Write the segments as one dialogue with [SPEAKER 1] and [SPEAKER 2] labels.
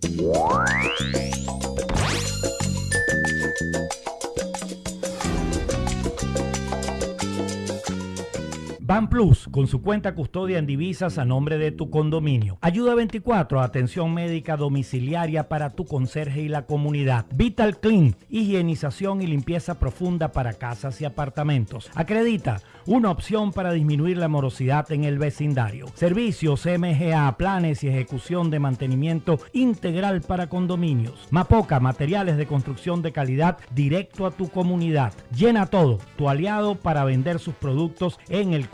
[SPEAKER 1] Bye. Plus, con su cuenta custodia en divisas a nombre de tu condominio. Ayuda 24, atención médica domiciliaria para tu conserje y la comunidad. Vital Clean, higienización y limpieza profunda para casas y apartamentos. Acredita, una opción para disminuir la morosidad en el vecindario. Servicios MGA, planes y ejecución de mantenimiento integral para condominios. Mapoca, materiales de construcción de calidad directo a tu comunidad. Llena todo, tu aliado para vender sus productos en el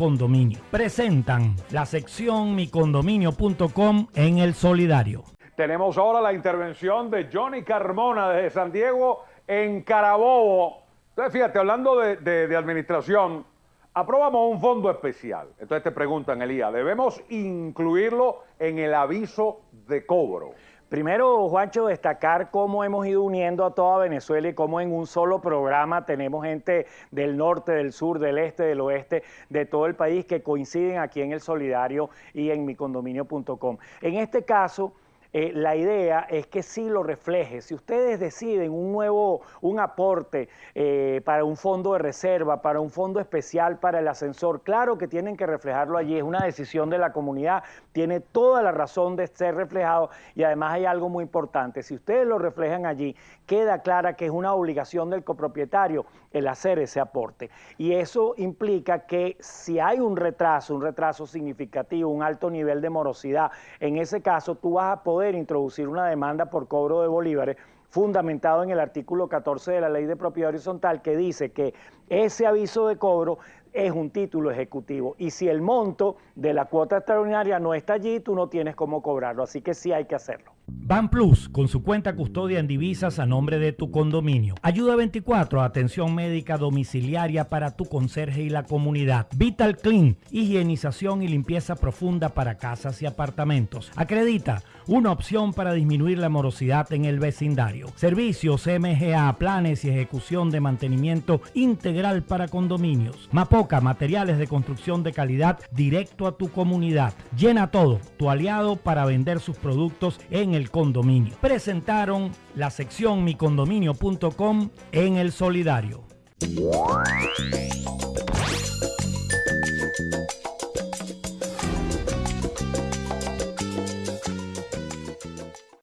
[SPEAKER 1] Presentan la sección micondominio.com en el solidario.
[SPEAKER 2] Tenemos ahora la intervención de Johnny Carmona desde San Diego en Carabobo. Entonces, fíjate, hablando de, de administración, aprobamos un fondo especial. Entonces te preguntan, Elías, ¿debemos incluirlo en el aviso de cobro?
[SPEAKER 3] Primero, Juancho, destacar cómo hemos ido uniendo a toda Venezuela y cómo en un solo programa tenemos gente del norte, del sur, del este, del oeste, de todo el país que coinciden aquí en el Solidario y en micondominio.com. En este caso, eh, la idea es que sí lo refleje. Si ustedes deciden un nuevo, un aporte eh, para un fondo de reserva, para un fondo especial para el ascensor, claro que tienen que reflejarlo allí, es una decisión de la comunidad, tiene toda la razón de ser reflejado y además hay algo muy importante, si ustedes lo reflejan allí, queda clara que es una obligación del copropietario el hacer ese aporte. Y eso implica que si hay un retraso, un retraso significativo, un alto nivel de morosidad, en ese caso tú vas a poder introducir una demanda por cobro de bolívares fundamentado en el artículo 14 de la Ley de Propiedad Horizontal que dice que ese aviso de cobro es un título ejecutivo y si el monto de la cuota extraordinaria no está allí, tú no tienes cómo cobrarlo, así que sí hay que hacerlo.
[SPEAKER 1] Ban Plus, con su cuenta custodia en divisas a nombre de tu condominio. Ayuda 24, atención médica domiciliaria para tu conserje y la comunidad. Vital Clean, higienización y limpieza profunda para casas y apartamentos. Acredita, una opción para disminuir la morosidad en el vecindario. Servicios MGA, planes y ejecución de mantenimiento para condominios. Mapoca, materiales de construcción de calidad directo a tu comunidad. Llena todo, tu aliado para vender sus productos en el condominio. Presentaron la sección micondominio.com en el solidario.